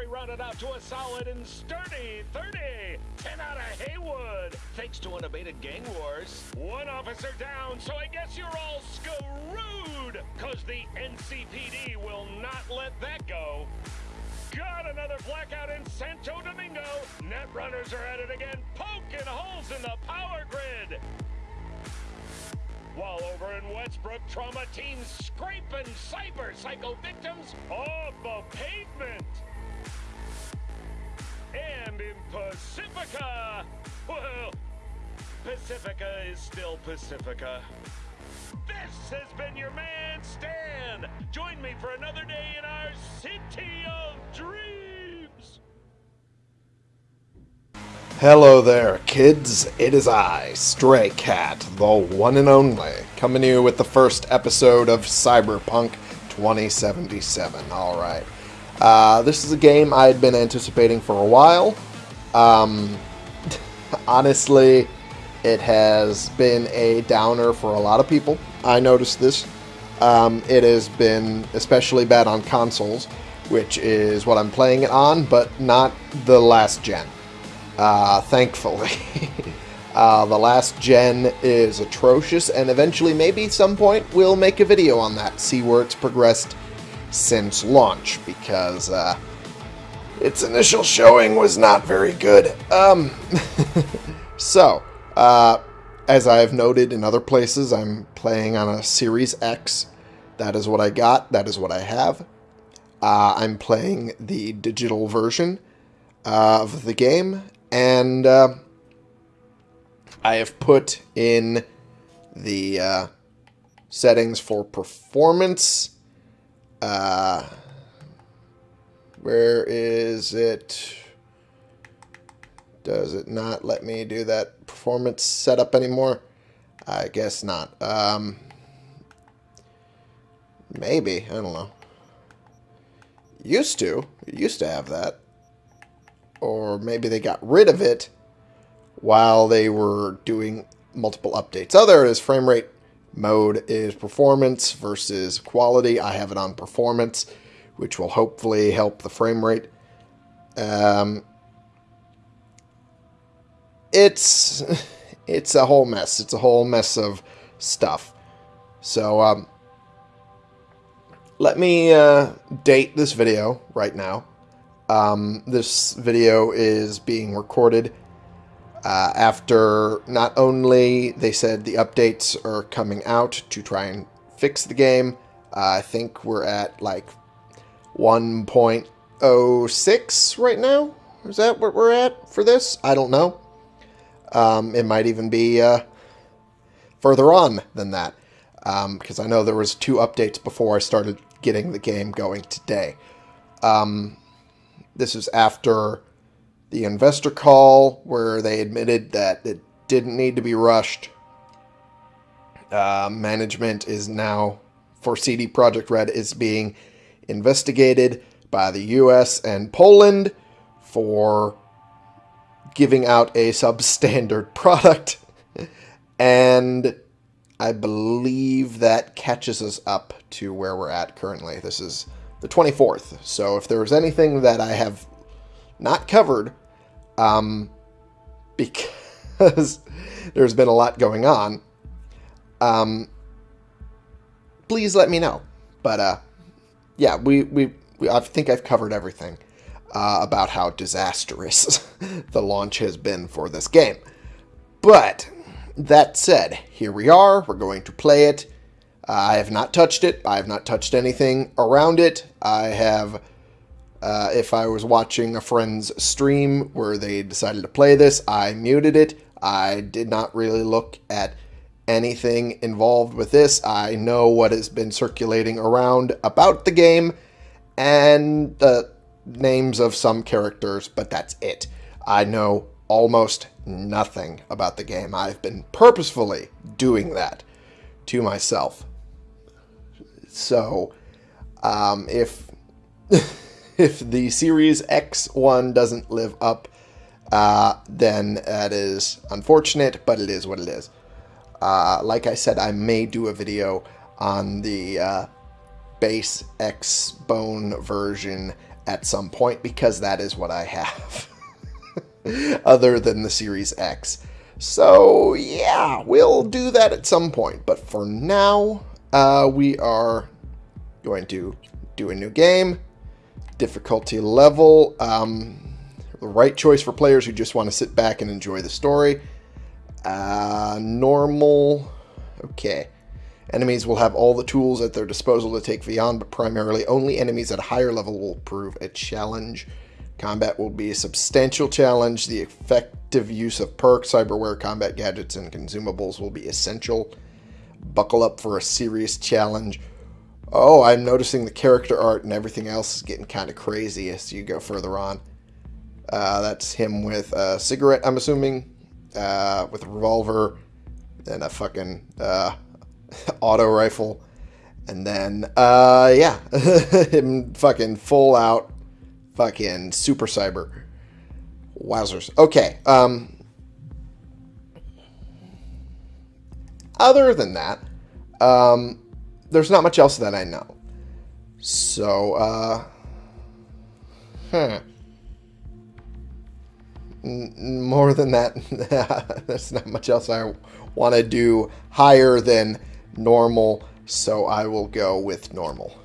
lottery rounded out to a solid and sturdy 30. 10 out of Heywood. Thanks to unabated gang wars. One officer down, so I guess you're all screwed. Cause the NCPD will not let that go. Got another blackout in Santo Domingo. Netrunners are at it again, poking holes in the power grid. While over in Westbrook, trauma teams scraping cyber psycho victims off the pavement. And in Pacifica, well, Pacifica is still Pacifica. This has been your man, Stan. Join me for another day in our city of dreams. Hello there, kids. It is I, Stray Cat, the one and only, coming to you with the first episode of Cyberpunk 2077. Alright. Uh, this is a game I had been anticipating for a while. Um, honestly, it has been a downer for a lot of people. I noticed this. Um, it has been especially bad on consoles, which is what I'm playing it on, but not the last gen. Uh, thankfully. uh, the last gen is atrocious, and eventually, maybe some point, we'll make a video on that, see where it's progressed since launch, because uh, its initial showing was not very good. Um, so, uh, as I've noted in other places, I'm playing on a Series X. That is what I got. That is what I have. Uh, I'm playing the digital version of the game, and uh, I have put in the uh, settings for performance. Uh, where is it? Does it not let me do that performance setup anymore? I guess not. Um, maybe. I don't know. Used to. Used to have that. Or maybe they got rid of it while they were doing multiple updates. Oh, there it is. Frame rate mode is performance versus quality. I have it on performance, which will hopefully help the frame rate. Um, it's it's a whole mess. It's a whole mess of stuff. So um, let me uh, date this video right now. Um, this video is being recorded uh, after not only they said the updates are coming out to try and fix the game. Uh, I think we're at like 1.06 right now. Is that what we're at for this? I don't know. Um, it might even be uh, further on than that, because um, I know there was two updates before I started getting the game going today. Um, this is after the investor call where they admitted that it didn't need to be rushed. Uh, management is now for CD Projekt Red is being investigated by the U.S. and Poland for giving out a substandard product. and I believe that catches us up to where we're at currently. This is the 24th. So if there's anything that I have not covered, um, because there's been a lot going on, um, please let me know. But uh, yeah, we, we, we I think I've covered everything uh, about how disastrous the launch has been for this game. But that said, here we are. We're going to play it. I have not touched it. I have not touched anything around it. I have, uh, if I was watching a friend's stream where they decided to play this, I muted it. I did not really look at anything involved with this. I know what has been circulating around about the game, and the names of some characters, but that's it. I know almost nothing about the game. I've been purposefully doing that to myself. So, um, if if the Series X one doesn't live up, uh, then that is unfortunate, but it is what it is. Uh, like I said, I may do a video on the uh, base X Bone version at some point because that is what I have, other than the Series X. So, yeah, we'll do that at some point. But for now, uh, we are going to do a new game. Difficulty level. Um, the right choice for players who just want to sit back and enjoy the story. Uh, normal. Okay. Enemies will have all the tools at their disposal to take V on, but primarily only enemies at a higher level will prove a challenge. Combat will be a substantial challenge. The effective use of perks, cyberware, combat gadgets, and consumables will be essential. Buckle up for a serious challenge. Oh, I'm noticing the character art and everything else is getting kind of crazy as you go further on. Uh, that's him with a cigarette, I'm assuming, uh, with a revolver and a fucking uh, auto rifle. And then, uh, yeah, him fucking full out fucking super cyber. Wowzers. Okay. Um, other than that, um, there's not much else that I know. So, uh, huh. N- more than that, there's not much else I want to do higher than normal, so I will go with normal.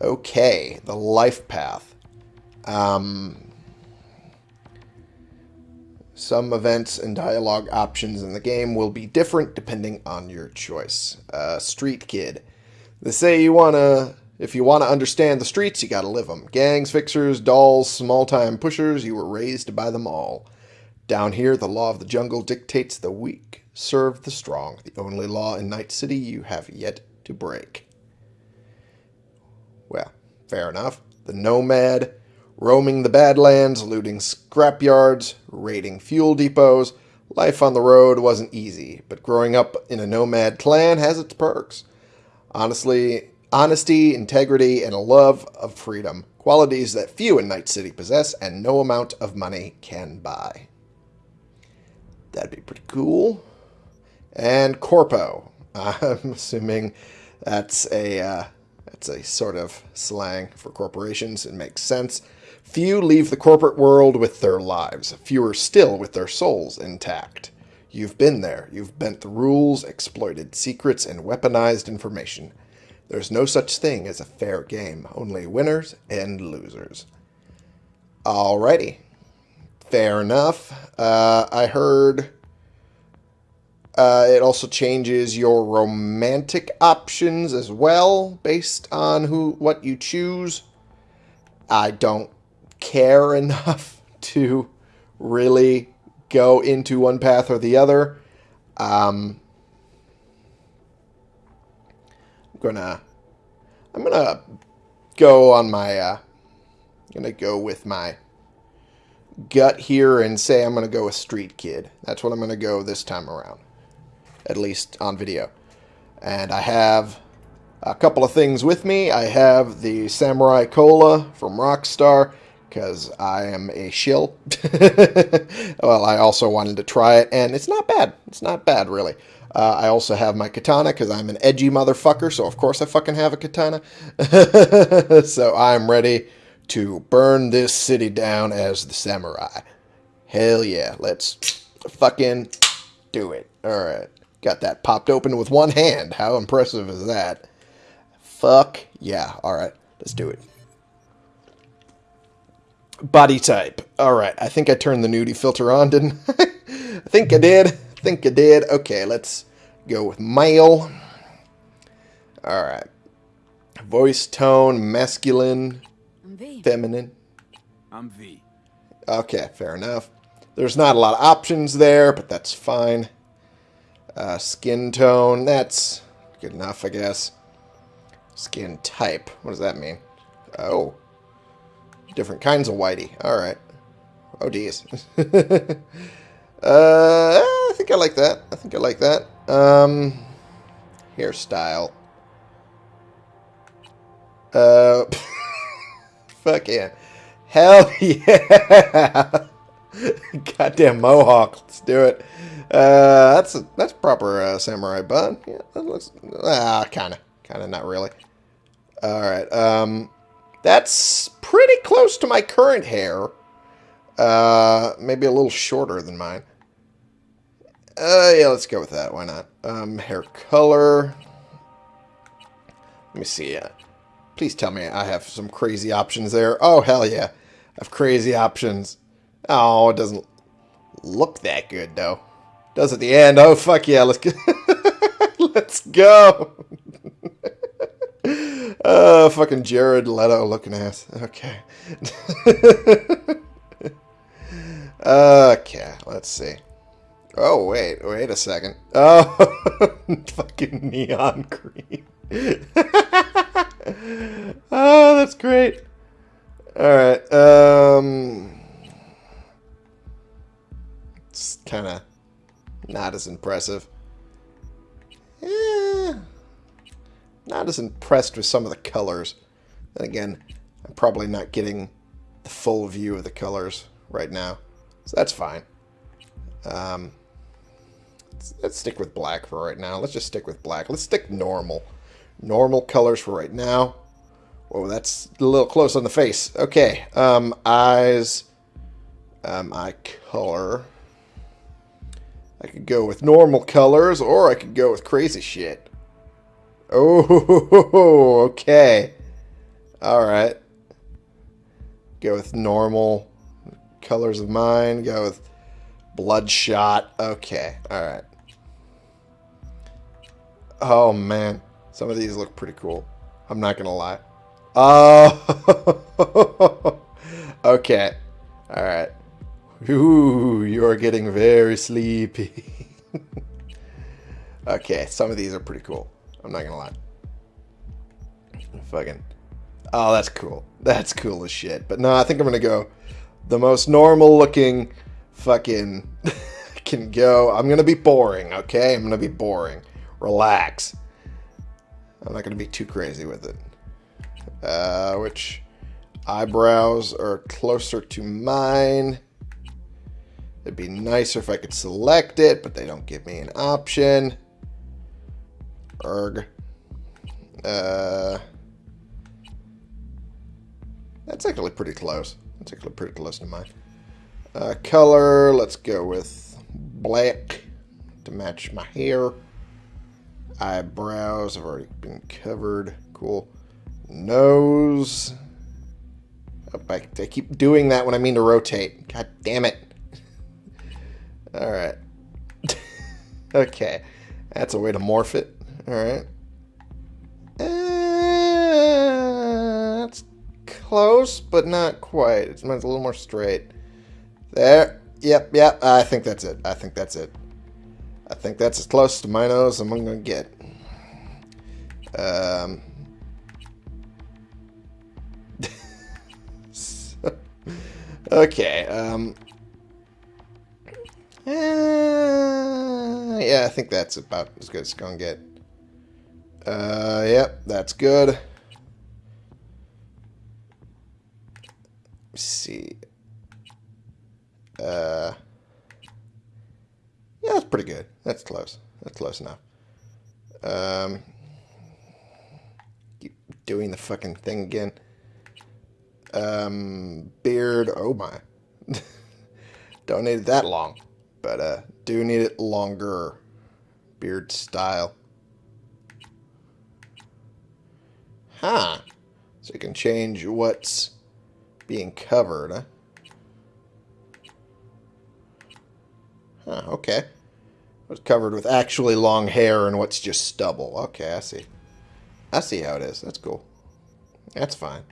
Okay, the life path. Um, some events and dialogue options in the game will be different depending on your choice. Uh, street Kid. They say you wanna, if you wanna understand the streets, you gotta live them. Gangs, fixers, dolls, small-time pushers, you were raised by them all. Down here, the law of the jungle dictates the weak serve the strong. The only law in Night City you have yet to break. Well, fair enough. The Nomad, roaming the Badlands, looting scrapyards, raiding fuel depots. Life on the road wasn't easy, but growing up in a nomad clan has its perks. Honestly, honesty, integrity, and a love of freedom, qualities that few in Night City possess and no amount of money can buy. That'd be pretty cool. And Corpo. I'm assuming that's a uh, that's a sort of slang for corporations. It makes sense. Few leave the corporate world with their lives, fewer still with their souls intact. You've been there. You've bent the rules, exploited secrets, and weaponized information. There's no such thing as a fair game, only winners and losers. Alrighty. Fair enough. Uh, I heard uh, it also changes your romantic options as well, based on who what you choose. I don't care enough to really go into one path or the other. Um, I'm gonna, I'm gonna go on my, uh, I'm gonna go with my gut here and say I'm gonna go with Street Kid. That's what I'm gonna go this time around at least on video. And I have a couple of things with me. I have the Samurai Cola from Rockstar because I am a shill. well, I also wanted to try it, and it's not bad. It's not bad, really. Uh, I also have my katana because I'm an edgy motherfucker, so of course I fucking have a katana. so I'm ready to burn this city down as the samurai. Hell yeah, let's fucking do it. Alright. Got that popped open with one hand. How impressive is that? Fuck yeah. Alright, let's do it. Body type. Alright, I think I turned the nudie filter on, didn't I? I think I did. I think I did. Okay, let's go with male. Alright. Voice tone, masculine, feminine. I'm V. Okay, fair enough. There's not a lot of options there, but that's fine. Uh, skin tone, that's good enough, I guess. Skin type, what does that mean? Oh. Different kinds of whitey. Alright. Oh, geez. uh, I think I like that. I think I like that. Um, hairstyle. Uh, fuck yeah. Hell yeah. Goddamn mohawk. Let's do it. Uh, that's a, that's proper uh, samurai bun. Yeah, that looks ah kind of kind of not really. All right. Um, that's pretty close to my current hair. Uh, maybe a little shorter than mine. Uh, yeah, let's go with that. Why not? Um, hair color. Let me see. Uh, please tell me I have some crazy options there. Oh, hell yeah. I have crazy options. Oh, it doesn't look that good, though. Does at the end. Oh, fuck yeah. Let's go. let's go. oh, fucking Jared Leto looking ass. Okay. okay, let's see. Oh, wait, wait a second. Oh, fucking neon green. oh, that's great. Alright, um... It's kind of not as impressive. Not as impressed with some of the colors. Then again, I'm probably not getting the full view of the colors right now. So that's fine. Um, let's, let's stick with black for right now. Let's just stick with black. Let's stick normal. Normal colors for right now. Whoa, that's a little close on the face. Okay, um, eyes, um, eye color. I could go with normal colors, or I could go with crazy shit. Oh, okay. Alright. Go with normal colors of mine. Go with bloodshot. Okay, alright. Oh, man. Some of these look pretty cool. I'm not going to lie. Oh! okay. Alright. Ooh, you're getting very sleepy. okay, some of these are pretty cool. I'm not gonna lie. Fucking. Oh, that's cool. That's cool as shit. But no, I think I'm gonna go the most normal looking fucking can go. I'm gonna be boring, okay? I'm gonna be boring. Relax. I'm not gonna be too crazy with it. Uh, which eyebrows are closer to mine. It'd be nicer if I could select it, but they don't give me an option. Erg. Uh, that's actually pretty close. That's actually pretty close to mine. Uh, color, let's go with black to match my hair. Eyebrows have already been covered. Cool. Nose. Oh, I, I keep doing that when I mean to rotate. God damn it. Alright. okay. That's a way to morph it. Alright. That's close, but not quite. It's, mine's a little more straight. There. Yep, yep. I think that's it. I think that's it. I think that's as close to my nose as I'm going to get. Um... okay, um... Uh, yeah, I think that's about as good as it's going to get. Uh, yep, that's good. Let's see. Uh, yeah, that's pretty good. That's close. That's close enough. Um, keep doing the fucking thing again. Um, beard. Oh my. Don't need it that long but uh, do need it longer beard style. Huh. So you can change what's being covered, huh? Huh, okay. What's covered with actually long hair and what's just stubble. Okay, I see. I see how it is. That's cool. That's fine.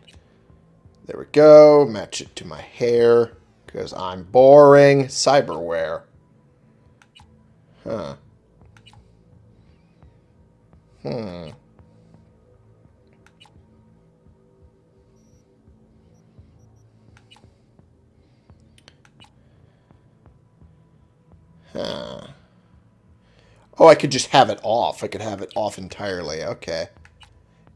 There we go. Match it to my hair because I'm boring. Cyberware. Huh. Hmm. Huh. Oh, I could just have it off. I could have it off entirely. Okay.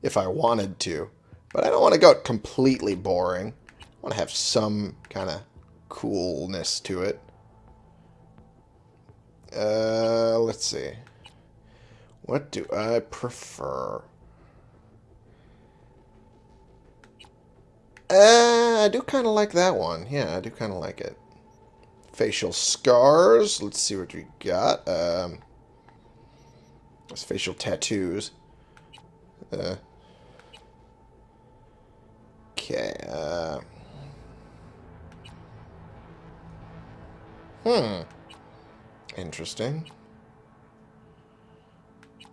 If I wanted to. But I don't want to go completely boring. I want to have some kind of coolness to it. Uh, let's see. What do I prefer? Uh, I do kind of like that one. Yeah, I do kind of like it. Facial scars. Let's see what we got. Um, that's facial tattoos. Uh, okay. Uh, hmm. Interesting.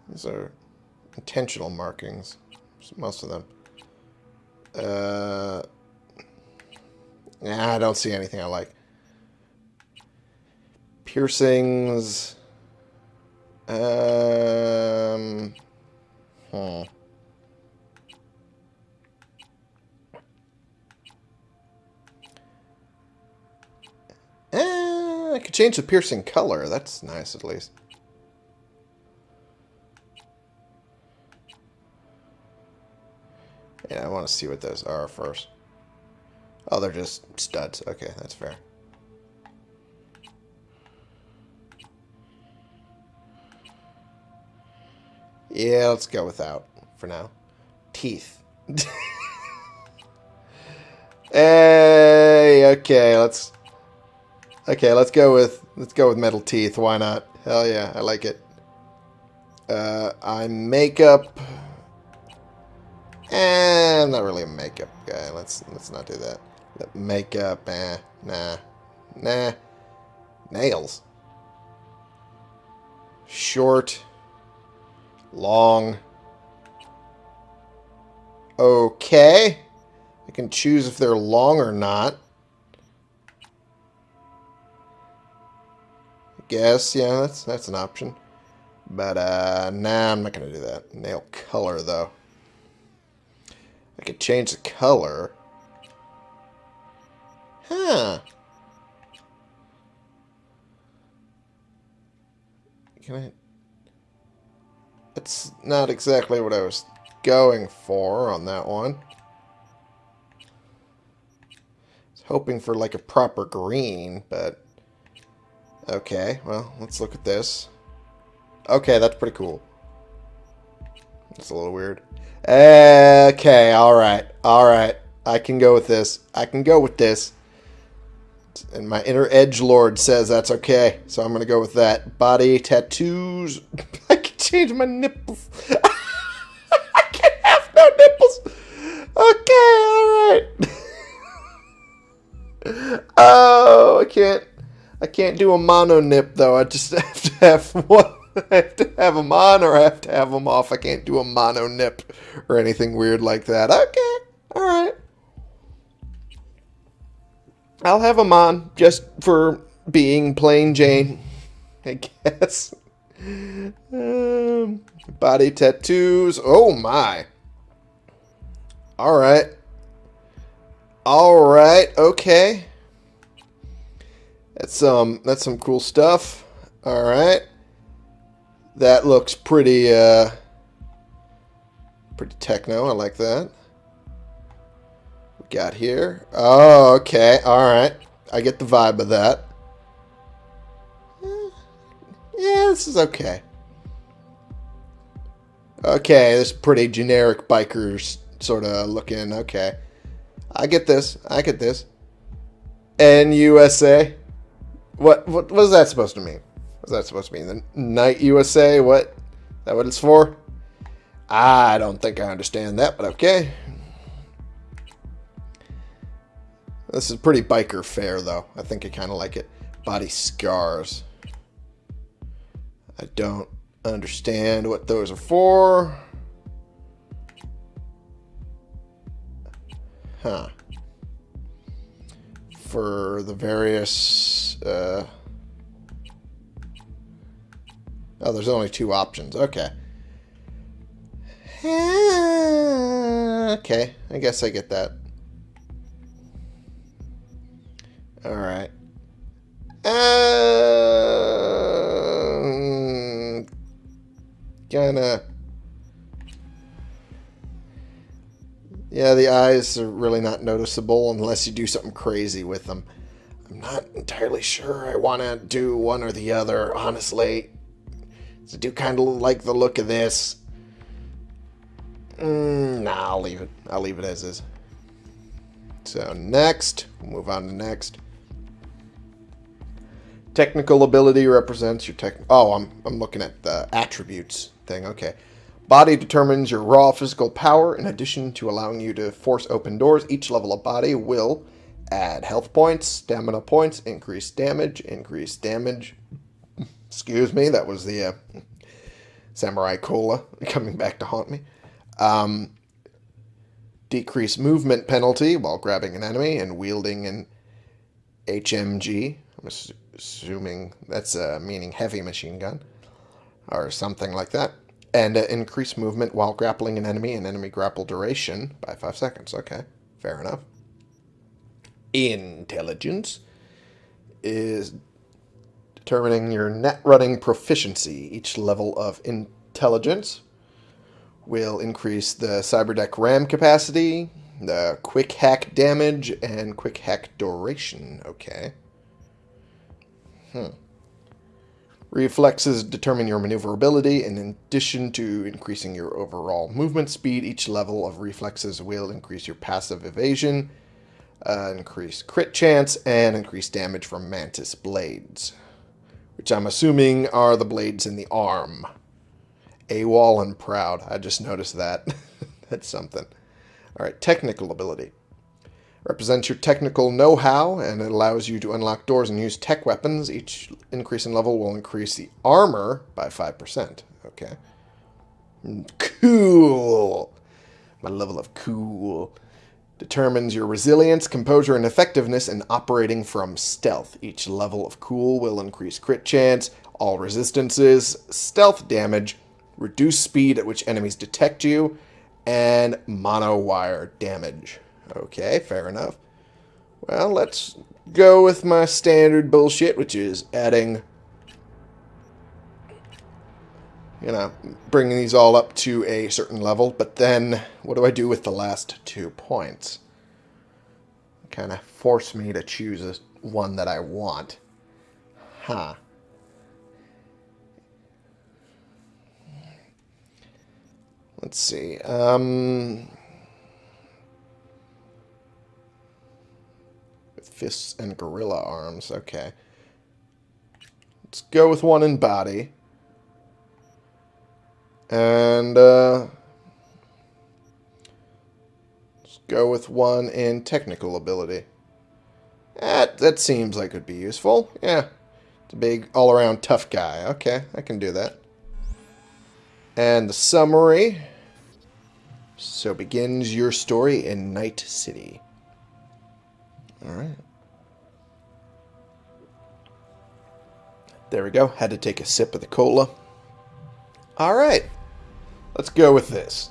These are intentional markings. Most of them. Uh, nah, I don't see anything I like. Piercings. Um. Hmm. Eh, I could change the piercing color. That's nice, at least. Yeah, I want to see what those are first. Oh, they're just studs. Okay, that's fair. Yeah, let's go without for now. Teeth. hey, okay, let's Okay, let's go with let's go with metal teeth. Why not? Hell yeah, I like it. Uh, eye makeup. Eh, I'm not really a makeup guy. Let's let's not do that. Makeup, eh, nah, nah. Nails. Short. Long. Okay. I can choose if they're long or not. I guess, yeah, that's that's an option. But uh nah, I'm not gonna do that. Nail color though. I could change the color. Huh. Can I... It's not exactly what I was going for on that one. I was hoping for like a proper green, but... Okay, well, let's look at this. Okay, that's pretty cool. It's a little weird. Okay, alright, alright. I can go with this. I can go with this. And my inner edge lord says that's okay. So I'm going to go with that. Body tattoos. Change my nipples. I can't have no nipples. Okay, alright. oh, I can't. I can't do a mono nip though. I just have to have one. I have to have them on or I have to have them off. I can't do a mono nip or anything weird like that. Okay, all right. I'll have them on just for being plain Jane, I guess. Um, body tattoos. Oh my. All right. All right. Okay. That's um that's some cool stuff. All right. That looks pretty uh pretty techno. I like that. We got here. Oh, okay. All right. I get the vibe of that. Yeah, this is okay. Okay, this is pretty generic bikers sort of looking. Okay. I get this. I get this. NUSA. What what was that supposed to mean? What's that supposed to mean? The Night USA? What? Is that what it's for? Ah, I don't think I understand that, but okay. This is pretty biker fair, though. I think I kind of like it. Body scars. I don't understand what those are for. Huh for the various... Uh... Oh, there's only two options. Okay. Okay, I guess I get that. Alright. Um, kinda... Yeah, the eyes are really not noticeable unless you do something crazy with them. I'm not entirely sure I want to do one or the other, honestly. I do kind of like the look of this. Mm, nah, I'll leave it. I'll leave it as is. So next, we'll move on to next. Technical ability represents your tech. Oh, I'm I'm looking at the attributes thing. Okay. Body determines your raw physical power. In addition to allowing you to force open doors, each level of body will add health points, stamina points, increase damage, increase damage. Excuse me, that was the uh, Samurai Cola coming back to haunt me. Um, decrease movement penalty while grabbing an enemy and wielding an HMG. I'm assuming that's uh, meaning heavy machine gun or something like that. And uh, increase movement while grappling an enemy and enemy grapple duration by 5 seconds. Okay, fair enough. Intelligence is determining your net running proficiency. Each level of intelligence will increase the Cyberdeck RAM capacity, the quick hack damage, and quick hack duration. Okay. Hmm. Reflexes determine your maneuverability, in addition to increasing your overall movement speed, each level of reflexes will increase your passive evasion, uh, increase crit chance, and increase damage from mantis blades, which I'm assuming are the blades in the arm. AWOL and proud. I just noticed that. That's something. All right, technical ability. Represents your technical know-how, and it allows you to unlock doors and use tech weapons. Each increase in level will increase the armor by 5%. Okay. Cool. My level of cool. Determines your resilience, composure, and effectiveness in operating from stealth. Each level of cool will increase crit chance, all resistances, stealth damage, reduce speed at which enemies detect you, and mono wire damage. Okay, fair enough. Well, let's go with my standard bullshit, which is adding, you know, bringing these all up to a certain level. But then, what do I do with the last two points? Kind of force me to choose one that I want. Huh. Let's see. Um, fists and gorilla arms. Okay. Let's go with one in body. And uh, let's go with one in technical ability. That, that seems like it would be useful. Yeah. It's a big all-around tough guy. Okay, I can do that. And the summary. So begins your story in Night City. Alright. There we go. Had to take a sip of the cola. Alright. Let's go with this.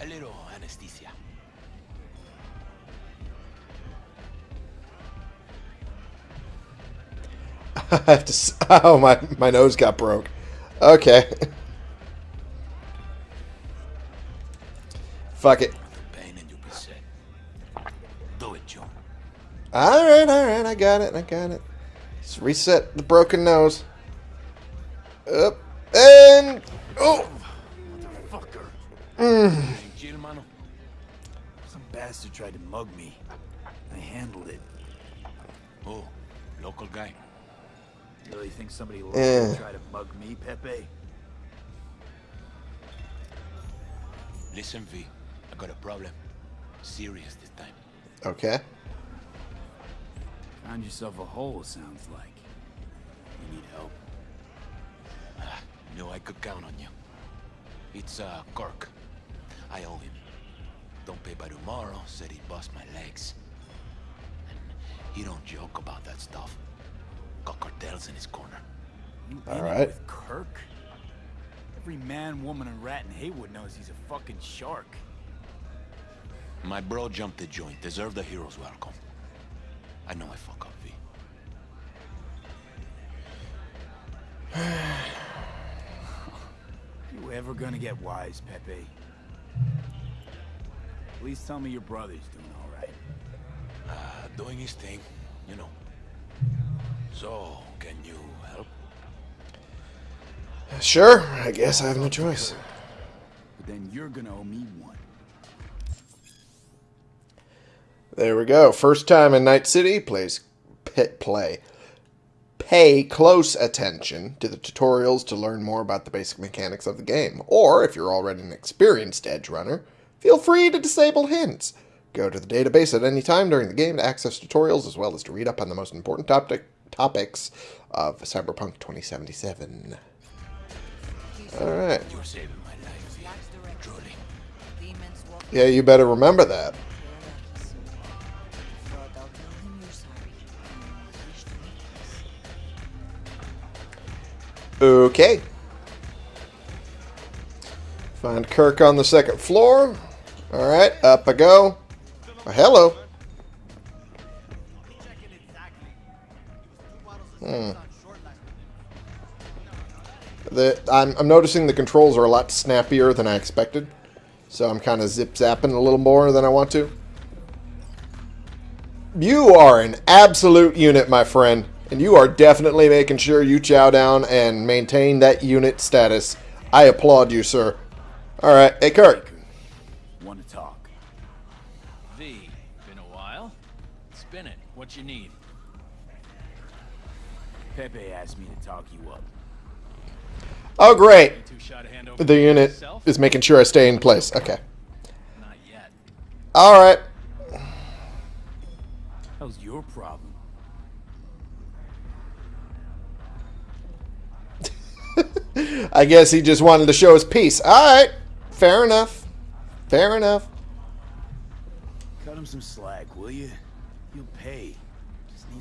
A little anesthesia. I have to. Oh, my my nose got broke. Okay. Fuck it. Pain and you'll be set. Do it, Joe. All right, all right. I got it. I got it. Let's reset the broken nose. Up and oh. Fucker. Chill, mano. Some bastard tried to mug me. I handled it. Oh, local guy. You really think somebody local Eh. would try to mug me, Pepe? Listen, V. I got a problem. Serious this time. Okay. Found yourself a hole, sounds like. You need help. Ah, knew I could count on you. It's, uh, Kirk. I owe him. Don't pay by tomorrow, said he'd bust my legs. And he don't joke about that stuff. Got cartels in his corner. You All in right. it with Kirk? Every man, woman, and rat in Heywood knows he's a fucking shark. My bro jumped the joint. Deserve the hero's welcome. I know I fuck up, V. You ever gonna get wise, Pepe? Please tell me your brother's doing all right. Uh, doing his thing, you know. So, can you help? Uh, sure, I guess I have no choice. But then you're gonna owe me one. There we go. First time in Night City, plays pit play. Pay close attention to the tutorials to learn more about the basic mechanics of the game. Or, if you're already an experienced edge runner, feel free to disable hints. Go to the database at any time during the game to access tutorials as well as to read up on the most important topic, topics of Cyberpunk 2077. Alright. You're saving my life, V. Truly. Demons walk Yeah, you better remember that. soon. But I'll tell him you're sorry. and you wish to meet us. Okay. Find Kirk on the second floor. Alright, up I go. Hello. Hmm. The, I'm, I'm noticing the controls are a lot snappier than I expected. So I'm kind of zip-zapping a little more than I want to. You are an absolute unit, my friend. And you are definitely making sure you chow down and maintain that unit status. I applaud you, sir. Alright, hey Kirk. Want to talk? V, been a while? Spin it. What you need? Pepe asked me to talk you up. Oh, great. Too shy to hand over The unit is making sure I stay in place. Okay. Not yet. Alright. That was your problem. I guess he just wanted to show his peace. Alright. Fair enough. Fair enough. Cut him some slack, will you? You'll pay.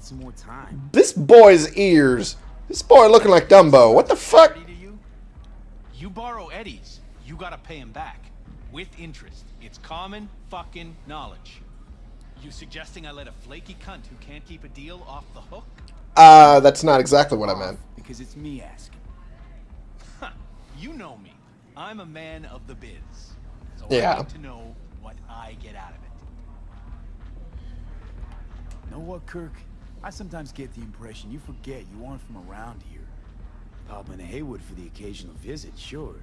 Just need some more time. This boy's ears. This boy looking like Dumbo. What the fuck? You? You borrow Eddie's, you gotta pay him back. With interest. It's common fucking knowledge. You suggesting I let a flaky cunt who can't keep a deal off the hook? Uh, that's not exactly what I meant. Because it's me asking. Huh. You know me. I'm a man of the biz. So Yeah. I need to know what I get out of it. Know what, Kirk? I sometimes get the impression you forget you aren't from around here. Pop into Heywood for the occasional visit, sure.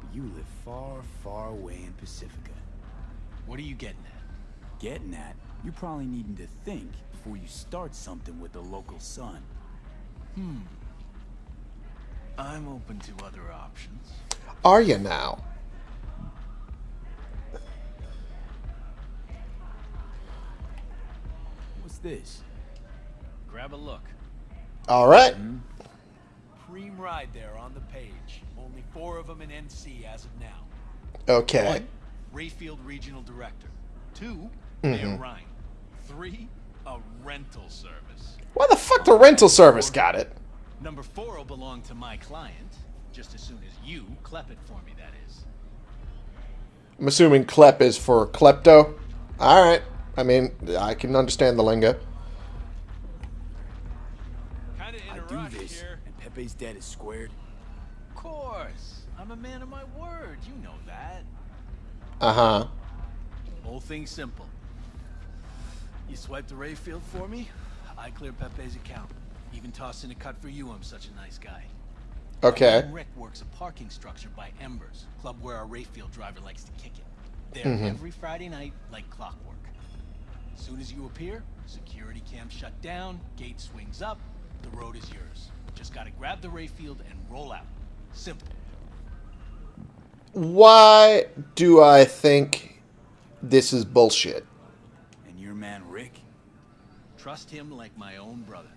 But you live far, far away in Pacifica. What are you getting at? Getting at, you're probably needing to think before you start something with the local sun. Hmm. I'm open to other options. Are you now? What's this? Grab a look. Alright. Mm-hmm. Cream ride there on the page. Only four of them in NC as of now. Okay. One, Rayfield Regional Director. 2 Mayor mm-hmm. Rhyne. Three, a rental service. Why the fuck the rental service got it? Number four will belong to my client, just as soon as you clep it for me, that is. I'm assuming klep is for klepto. Alright. I mean, I can understand the lingo. Kinda in I a do this, here. and Pepe's dead is squared. Of course. I'm a man of my word, you know that. Uh-huh. Whole thing simple. You swipe the Rayfield for me, I clear Pepe's account. Even toss in a cut for you, I'm such a nice guy. Okay. Rick works a parking structure by Embers, club where our Rayfield driver likes to kick it. There every Friday night, like clockwork. As Soon as you appear, security cam shut down, gate swings up, the road is yours. Just gotta grab the Rayfield and roll out. Simple. Why do I think this is bullshit? And your man Rick? Trust him like my own brother.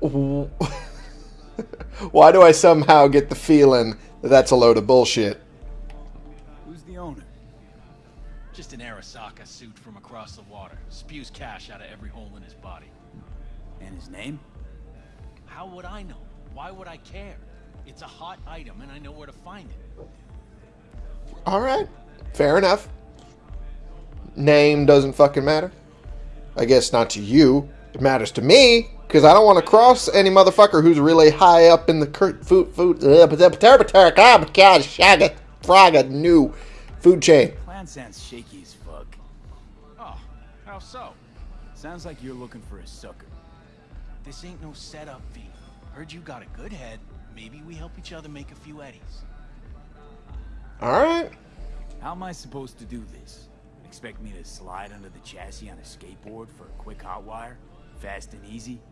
Why do I somehow get the feeling that that's a load of bullshit? Who's the owner? Just an Arasaka suit from across the water. Spews cash out of every hole in his body. And his name? How would I know? Why would I care? It's a hot item and I know where to find it. Alright. Fair enough. Name doesn't fucking matter. I guess not to you. It matters to me because I don't want to cross any motherfucker who's really high up in the cur- food food uh, God, shaga fraga new food chain. Plan sounds shaky as fuck. Oh, how so? Sounds like you're looking for a sucker. This ain't no setup, V. Heard you got a good head. Maybe we help each other make a few eddies. All right. How am I supposed to do this? Expect me to slide under the chassis on a skateboard for a quick hot wire? Fast and easy?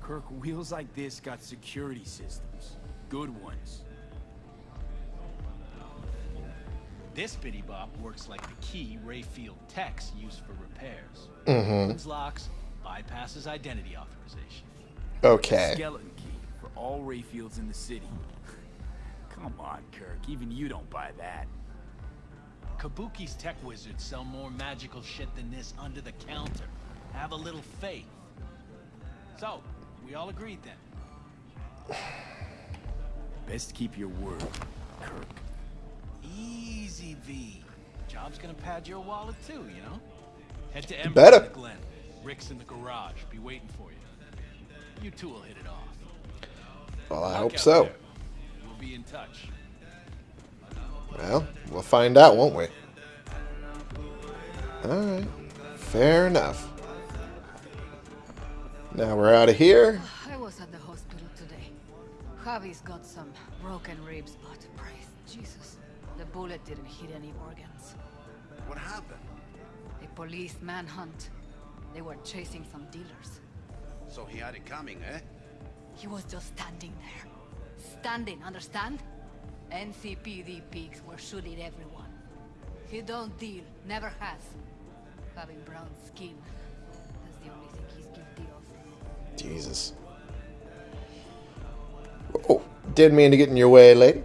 Kirk, wheels like this got security systems. Good ones. This bitty bop works like the key Rayfield techs use for repairs. Mm-hmm. Locks, bypasses identity authorization. Okay. Skeleton key for all Rayfields in the city. Come on, Kirk. Even you don't buy that. Kabuki's tech wizards sell more magical shit than this under the counter. Have a little faith. So, we all agreed then. Best keep your word, Kirk. Easy, V. Job's gonna pad your wallet too, you know? Head to Ember better. Glen. Rick's in the garage. Be waiting for you. You two will hit it off. Well, I Luck hope so. there. We'll be in touch. Well, we'll find out, won't we? All right. Fair enough. Now we're out of here. I was at the hospital today. Javi's got some broken ribs, but praise Jesus, the bullet didn't hit any organs. What happened? A police manhunt. They were chasing some dealers. So he had it coming, eh? He was just standing there. Standing, understand? NCPD pigs were shooting everyone. He don't deal, never has. Having brown skin. That's the only thing he's guilty of. Jesus. Oh, didn't mean to get in your way, lady.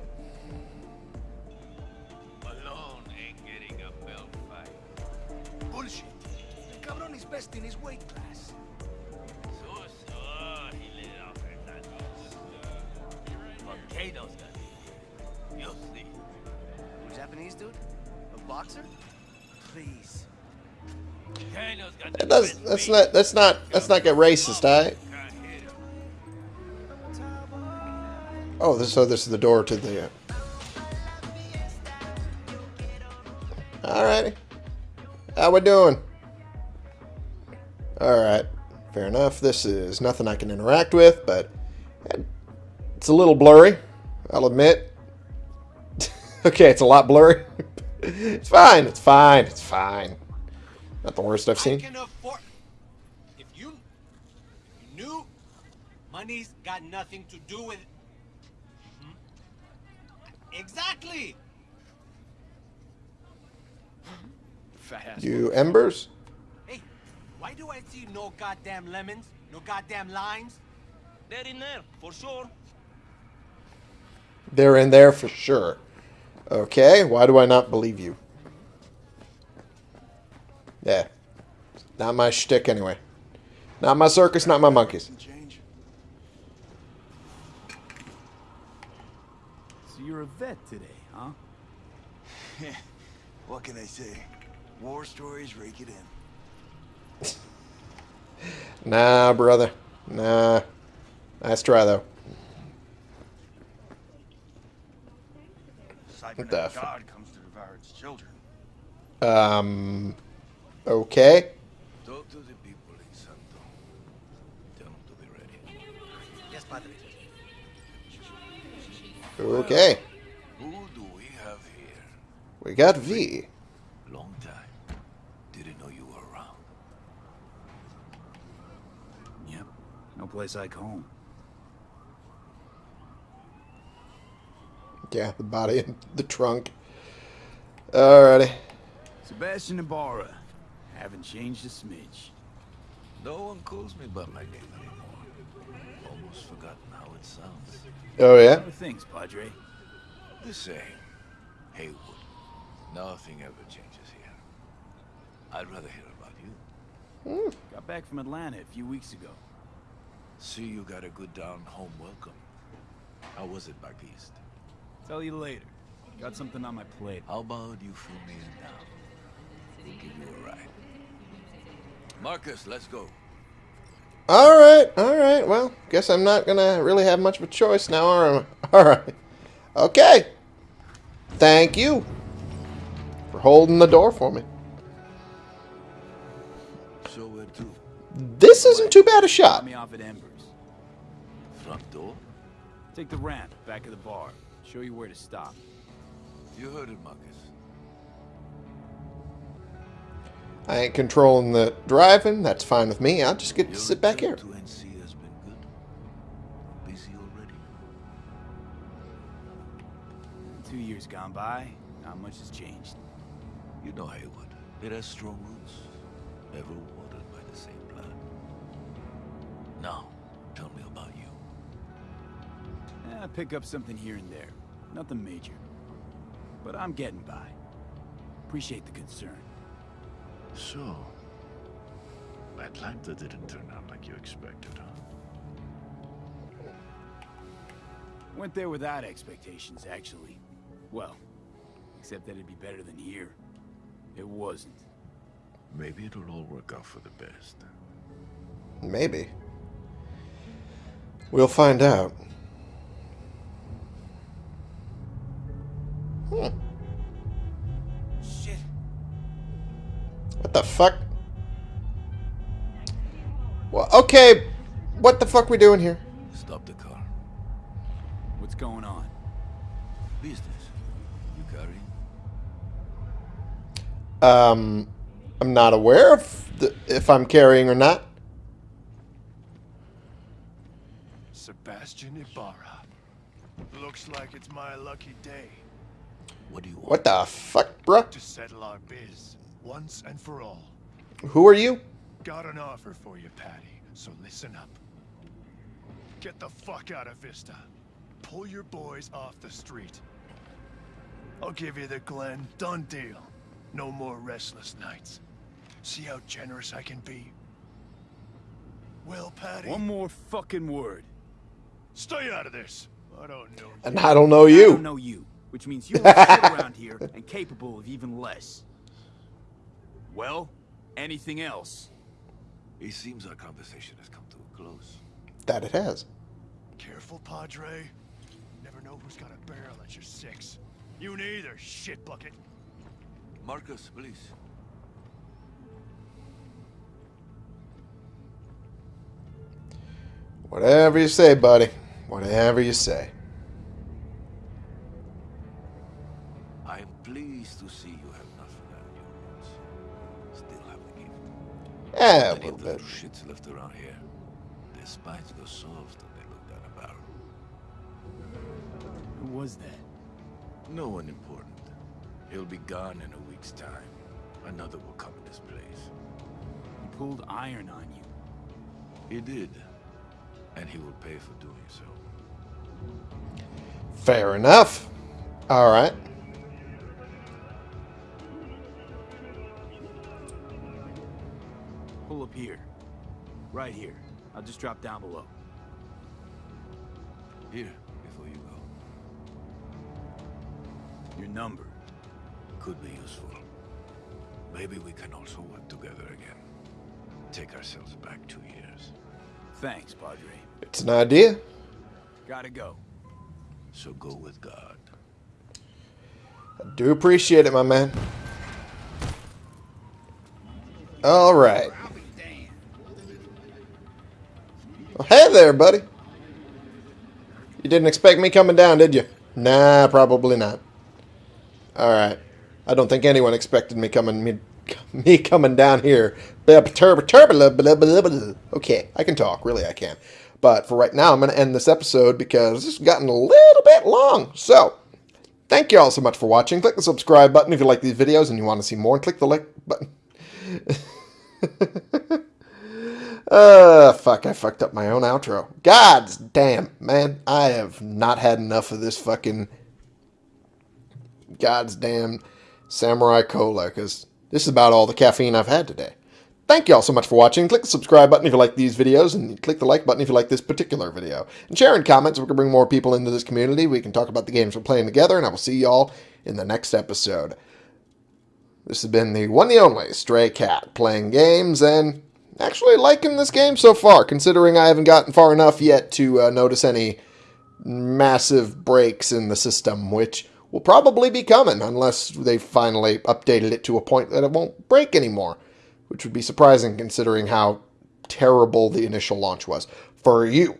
That's beat. not. Let's not get racist, alright? Oh, this. So this is the door to the. Alrighty. How we doing? Alright. Fair enough. This is nothing I can interact with, but it's a little blurry. I'll admit. okay, it's a lot blurry. it's fine. It's fine. It's fine. Not the worst I've seen. can afford. If you, if you knew, money's got nothing to do with. Hmm? Exactly. You embers? Hey, why do I see no goddamn lemons, no goddamn limes? They're in there, for sure. They're in there for sure. Okay, why do I not believe you? Yeah. Not my shtick anyway. Not my circus, not my monkeys. So you're a vet today, huh? What can I say? War stories rake it in. Nah, brother. Nah. Nice try, though. Cybernetic the God comes to devour its children. Um. Okay. Talk to the people in Santo. Tell them to be ready. Yes, padre. Okay. Who do we have here? We got V. Long time. Didn't know you were around. Yep. No place like home. Yeah, the body in the trunk. Alrighty. Sebastian Ibarra. Haven't changed a smidge. No one calls me by my name anymore. Almost forgotten how it sounds. Oh, yeah? Things, Padre? The same. Heywood. Nothing ever changes here. I'd rather hear about you. Hmm. Got back from Atlanta a few weeks ago. See you got a good down home welcome. How was it back east? Tell you later. Got something on my plate. How about you fill me in now? We'll give you a ride. Marcus, let's go. All right, all right. Well, guess I'm not gonna really have much of a choice now, are I? All right. Okay. Thank you for holding the door for me. So where to? This isn't too bad a shot. Me off at Embers. Front door? Take the ramp back of the bar. Show you where to stop. You heard it, Marcus. I ain't controlling the driving. That's fine with me. I'll just get to sit back here. return To NC has been good. Busy already. Two years gone by, not much has changed. You know Heywood. It has strong roots. Ever watered by the same blood. Now, tell me about you. Eh, I pick up something here and there. Nothing major. But I'm getting by. Appreciate the concern. So, Atlanta didn't turn out like you expected, huh? Went there without expectations, actually. Well, except that it'd be better than here. It wasn't. Maybe it'll all work out for the best. Maybe. We'll find out. Hmm. What the fuck? Well, okay. What the fuck we doing here? Stop the car. What's going on? Business. You carrying? Um, I'm not aware of the, if I'm carrying or not. Sebastian Ibarra. Looks like it's my lucky day What do you want? What the fuck, bruh? to settle our biz once and for all. Who are you? Got an offer for you, Patty, so listen up. Get the fuck out of Vista. Pull your boys off the street. I'll give you the Glen. Done deal. No more restless nights. See how generous I can be? Well, Patty, One more fucking word. stay out of this. I don't know. And I don't know you. I don't know you, which means you are shit around here and capable of even less. Well, anything else? It seems our conversation has come to a close. That it has. Careful, Padre. Never know who's got a barrel at your six. You neither, shit bucket. Marcus, please. Whatever you say, buddy. Whatever you say. I am pleased to see you gift. Eh, a Many little bit. shits left around here. Their spines go soft and they look down a barrel. Who was that? No one important. He'll be gone in a week's time. Another will come in his place. He pulled iron on you. He did. And he will pay for doing so. Fair enough. All right. Pull here. Right here. I'll just drop down below. Here, before you go. Your number. Could be useful. Maybe we can also work together again. Take ourselves back two years. Thanks, Padre. It's an idea. Gotta go. So go with God. I do appreciate it, my man. All right. There, buddy. You didn't expect me coming down, did you? Nah, probably not. All right. I don't think anyone expected me coming me, me coming down here. Okay, I can talk. Really, I can. But for right now, I'm going to end this episode because has gotten a little bit long. So, Thank you all so much for watching. Click the subscribe button if you like these videos and you want to see more. And click the like button. uh, fuck, I fucked up my own outro. God damn, man. I have not had enough of this fucking God's damn Samurai Cola because this is about all the caffeine I've had today. Thank you all so much for watching. Click the subscribe button if you like these videos, and click the like button if you like this particular video. And share in comments so we can bring more people into this community. We can talk about the games we're playing together, and I will see y'all in the next episode. This has been the one and the only Stray Cat playing games and actually liking this game so far, considering I haven't gotten far enough yet to uh, notice any massive breaks in the system, which will probably be coming unless they finally updated it to a point that it won't break anymore, which would be surprising considering how terrible the initial launch was. For you,